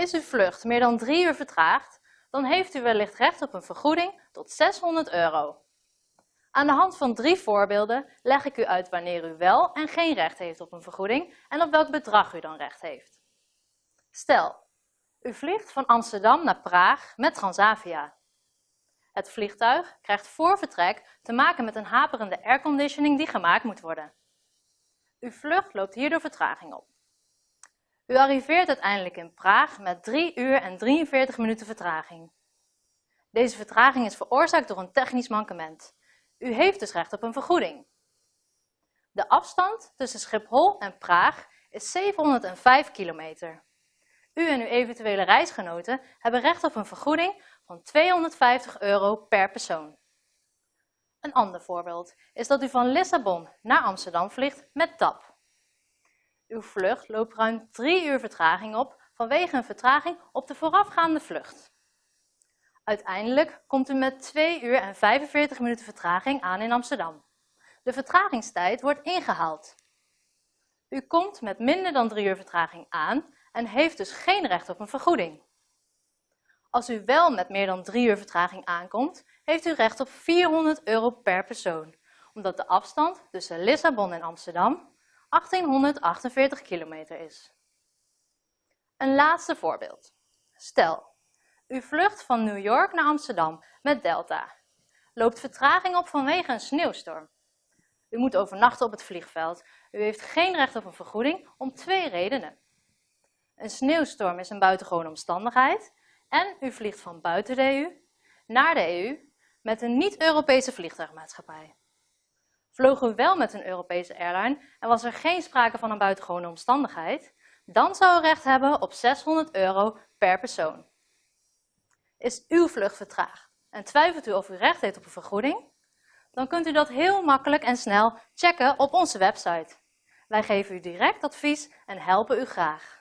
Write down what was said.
Is uw vlucht meer dan drie uur vertraagd, dan heeft u wellicht recht op een vergoeding tot 600 euro. Aan de hand van drie voorbeelden leg ik u uit wanneer u wel en geen recht heeft op een vergoeding en op welk bedrag u dan recht heeft. Stel, u vliegt van Amsterdam naar Praag met Transavia. Het vliegtuig krijgt voor vertrek te maken met een haperende airconditioning die gemaakt moet worden. Uw vlucht loopt hierdoor vertraging op. U arriveert uiteindelijk in Praag met 3 uur en 43 minuten vertraging. Deze vertraging is veroorzaakt door een technisch mankement. U heeft dus recht op een vergoeding. De afstand tussen Schiphol en Praag is 705 kilometer. U en uw eventuele reisgenoten hebben recht op een vergoeding van 250 euro per persoon. Een ander voorbeeld is dat u van Lissabon naar Amsterdam vliegt met TAP. Uw vlucht loopt ruim 3 uur vertraging op vanwege een vertraging op de voorafgaande vlucht. Uiteindelijk komt u met 2 uur en 45 minuten vertraging aan in Amsterdam. De vertragingstijd wordt ingehaald. U komt met minder dan 3 uur vertraging aan en heeft dus geen recht op een vergoeding. Als u wel met meer dan 3 uur vertraging aankomt, heeft u recht op 400 euro per persoon, omdat de afstand tussen Lissabon en Amsterdam 1848 kilometer is. Een laatste voorbeeld. Stel, u vlucht van New York naar Amsterdam met Delta. Loopt vertraging op vanwege een sneeuwstorm. U moet overnachten op het vliegveld. U heeft geen recht op een vergoeding om twee redenen. Een sneeuwstorm is een buitengewone omstandigheid en u vliegt van buiten de EU naar de EU met een niet-Europese vliegtuigmaatschappij. Vloog u wel met een Europese airline en was er geen sprake van een buitengewone omstandigheid, dan zou u recht hebben op 600 euro per persoon. Is uw vlucht vertraagd en twijfelt u of u recht heeft op een vergoeding? Dan kunt u dat heel makkelijk en snel checken op onze website. Wij geven u direct advies en helpen u graag.